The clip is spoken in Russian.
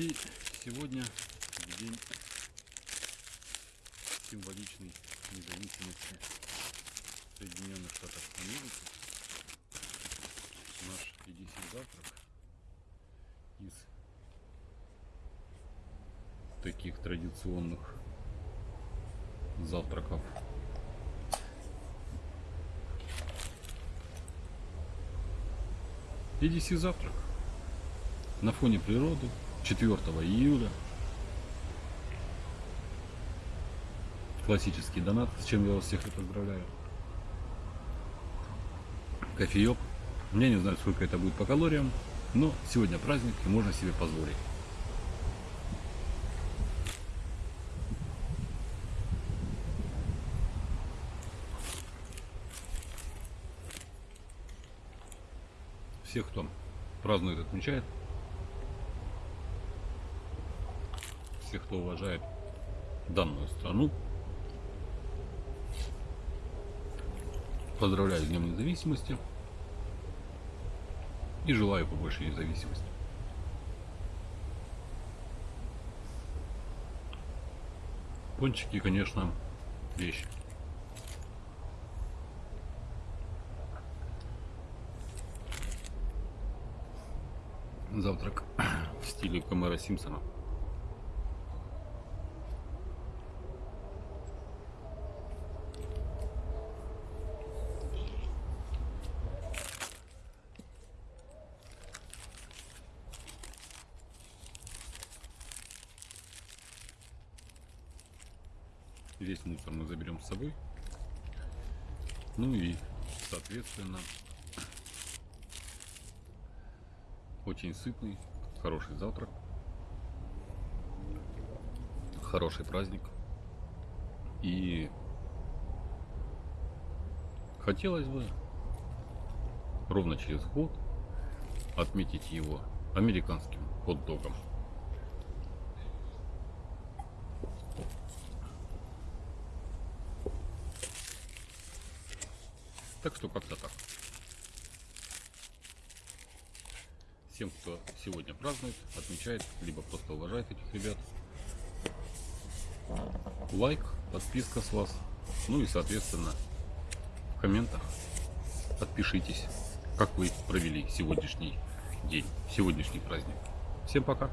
И сегодня день символичной независимости Соединенных Штатов Америки. Наш единственный завтрак из таких традиционных завтраков EDC завтрак на фоне природы, 4 июля. Классический донат, с чем я вас всех и поздравляю. Кофеек. Я не знаю, сколько это будет по калориям, но сегодня праздник и можно себе позволить. Всех, кто празднует, отмечает. Всех, кто уважает данную страну. Поздравляю с Днем Независимости. И желаю побольше независимости. Пончики, конечно, вещь. Завтрак в стиле Камера Симпсона. Весь мусор мы заберем с собой. Ну и, соответственно, очень сытный, хороший завтрак, хороший праздник. И хотелось бы ровно через год отметить его американским хот-догом. Так что как-то так. Всем, кто сегодня празднует, отмечает, либо просто уважает этих ребят. Лайк, подписка с вас. Ну и, соответственно, в комментах отпишитесь, как вы провели сегодняшний день, сегодняшний праздник. Всем пока!